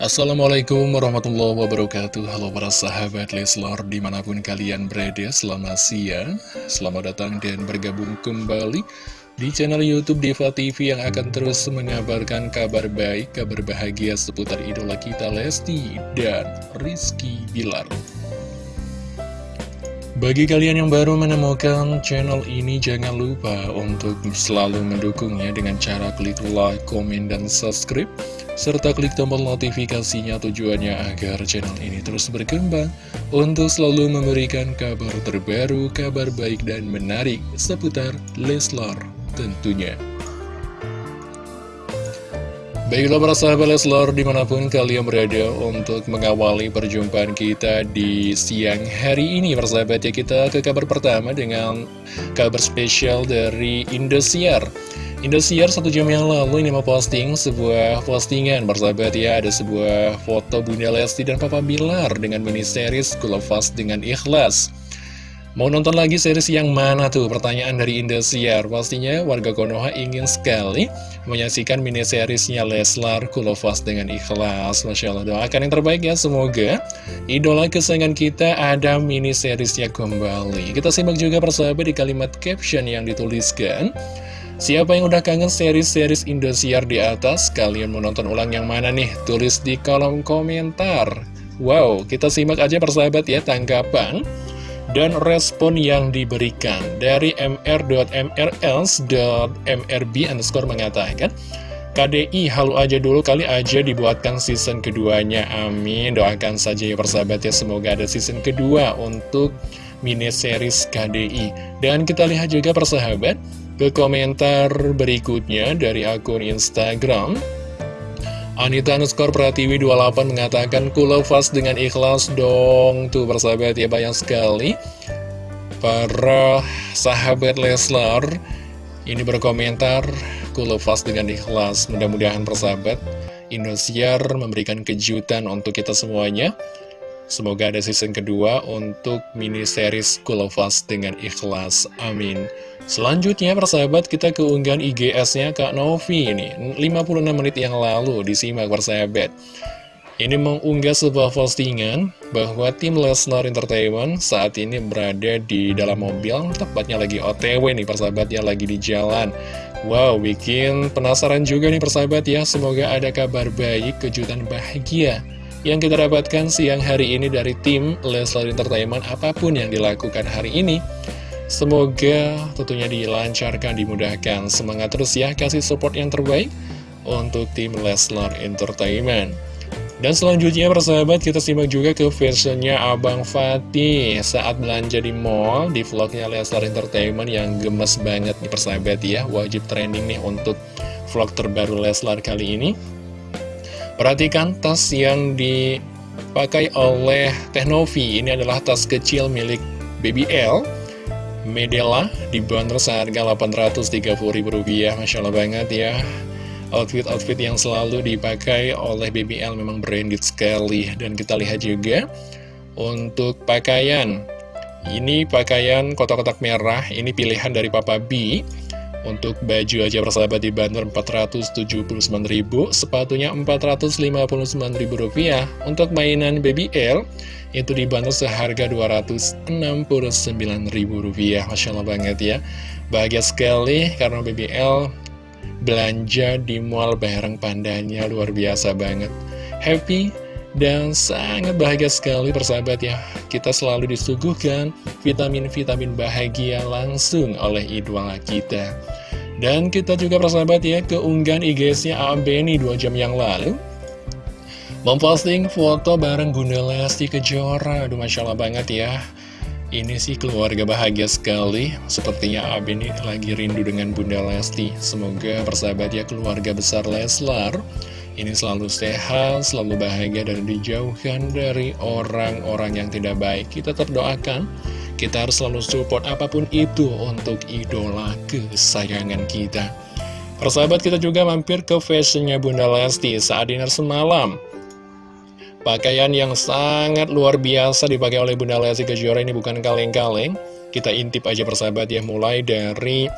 Assalamualaikum warahmatullahi wabarakatuh. Halo para sahabat Leslor di mana pun kalian berada Selamat siang. Selamat datang dan bergabung kembali Di channel Youtube Diva TV yang akan terus mengabarkan kabar baik Kabar bahagia seputar idola kita Lesti dan Rizky Bilar bagi kalian yang baru menemukan channel ini, jangan lupa untuk selalu mendukungnya dengan cara klik like, komen, dan subscribe serta klik tombol notifikasinya tujuannya agar channel ini terus berkembang untuk selalu memberikan kabar terbaru, kabar baik dan menarik seputar Leslar tentunya. Baiklah para sahabat Leslar di mana pun kalian berada untuk mengawali perjumpaan kita di siang hari ini Persahabat ya kita ke kabar pertama dengan kabar spesial dari Indosiar. Indosiar satu jam yang lalu ini memposting sebuah postingan bersahabat ya Ada sebuah foto Bunda Lesti dan Papa Bilar dengan mini series Kulafas dengan Ikhlas Mau nonton lagi series yang mana tuh? Pertanyaan dari Indosiar Pastinya warga Konoha ingin sekali menyaksikan mini seriesnya Leslar Kulafas dengan Ikhlas Masya Allah doakan yang terbaik ya Semoga idola kesayangan kita ada mini seriesnya kembali Kita simak juga persahabat di kalimat caption yang dituliskan Siapa yang udah kangen series-series Indosiar di atas? Kalian mau nonton ulang yang mana nih? Tulis di kolom komentar. Wow, kita simak aja persahabat ya tanggapan dan respon yang diberikan dari mr.mrls.mrb underscore mengatakan KDI halu aja dulu kali aja dibuatkan season keduanya. Amin. Doakan saja ya persahabat ya semoga ada season kedua untuk mini series KDI dan kita lihat juga persahabat ke komentar berikutnya dari akun Instagram Anita underscore Pratiwi 28 mengatakan Kulafas dengan ikhlas dong Tuh persahabat ya banyak sekali Para sahabat Leslar Ini berkomentar Kulafas dengan ikhlas Mudah-mudahan persahabat Indosiar memberikan kejutan untuk kita semuanya Semoga ada season kedua untuk mini series Kulofas dengan ikhlas. Amin. Selanjutnya persahabat kita keunggahan IGS-nya Kak Novi ini 56 menit yang lalu disimak persahabat. Ini mengunggah sebuah postingan bahwa tim Lesnar Entertainment saat ini berada di dalam mobil, tepatnya lagi OTW nih persahabat ya, lagi di jalan. Wow, bikin penasaran juga nih persahabat ya, semoga ada kabar baik, kejutan bahagia yang kita dapatkan siang hari ini dari tim Leslar Entertainment apa pun yang dilakukan hari ini. Semoga tentunya dilancarkan, dimudahkan. Semangat terus ya, kasih support yang terbaik untuk tim Leslar Entertainment. Dan selanjutnya persahabat kita simak juga ke versionnya Abang Fatih saat belanja di mall di vlognya Leslar Entertainment yang gemes banget nih persahabat ya wajib trending nih untuk vlog terbaru Leslar kali ini Perhatikan tas yang dipakai oleh Teknovi. Ini adalah tas kecil milik BBL. Medela dibanderol seharga Rp830.000. Masya Allah banget ya. Outfit-outfit yang selalu dipakai oleh BBL memang branded sekali. Dan kita lihat juga untuk pakaian. Ini pakaian kotak-kotak merah. Ini pilihan dari Papa B. Untuk baju aja persahabat dibanderol 479.000, sepatunya 459.000 rupiah. Untuk mainan BBL itu dibanderol seharga 269.000 rupiah. Masya Allah banget ya. Bahagia sekali karena BBL belanja di mall bareng pandanya luar biasa banget. Happy dan sangat bahagia sekali persahabat ya. Kita selalu disuguhkan vitamin-vitamin bahagia langsung oleh idola kita. Dan kita juga persahabat ya keunggahan IG-nya ABNI 2 jam yang lalu. Memposting foto bareng Bunda Lesti Kejora. Aduh Masya Allah banget ya. Ini sih keluarga bahagia sekali. Sepertinya Abeni lagi rindu dengan Bunda Lesti. Semoga persahabat ya keluarga besar Leslar ini selalu sehat, selalu bahagia dan dijauhkan dari orang-orang yang tidak baik. Kita terdoakan, kita harus selalu support apa pun itu untuk idola kesayangan kita. Persahabat kita juga mampir ke fashionnya Bunda Lesti saat dinner semalam. Pakaian yang sangat luar biasa dipakai oleh Bunda Lesti Kejora ini bukan kaleng-kaleng. Kita intip aja persahabat ya, mulai dari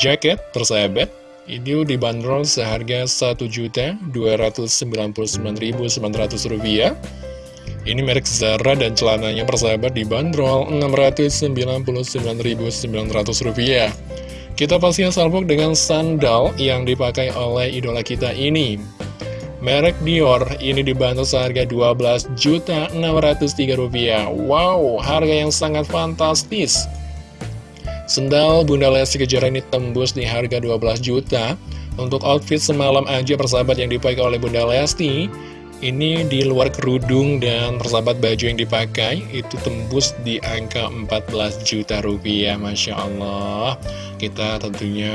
jaket persahabat Ini dibanderol seharga Rp1.299.900 Ini merek Zara dan celananya persahabat dibanderol Rp699.900 Kita pastinya salpok dengan sandal yang dipakai oleh idola kita ini. Merek Dior ini dibantu seharga Rp12.603 Wow, harga yang sangat fantastis Sendal Bunda Lesti Kejora ini tembus di harga 12 juta. Untuk outfit semalam aja persahabat yang dipakai oleh Bunda Lesti Ini di luar kerudung dan persahabat baju yang dipakai Itu tembus di angka 14 juta rupiah Masya Allah. Kita tentunya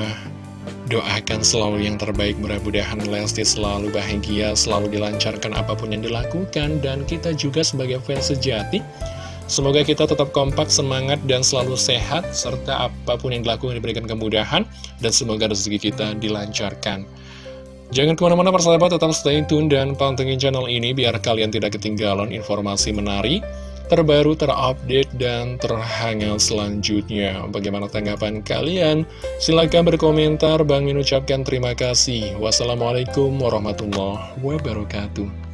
Doakan selalu yang terbaik mudah-mudahan Lesti selalu bahagia, selalu dilancarkan apa pun yang dilakukan Dan kita juga sebagai fans sejati Semoga kita tetap kompak, semangat, dan selalu sehat Serta apa pun yang dilakukan diberikan kemudahan Dan semoga rezeki kita dilancarkan Jangan ke mana-mana persahabat, tetap stay tune dan pantengin channel ini Biar kalian tidak ketinggalan informasi menarik terbaru, terupdate, dan terhangat selanjutnya. Bagaimana tanggapan kalian? Silahkan berkomentar. Bang Min ucapkan terima kasih. Wassalamualaikum warahmatullahi wabarakatuh.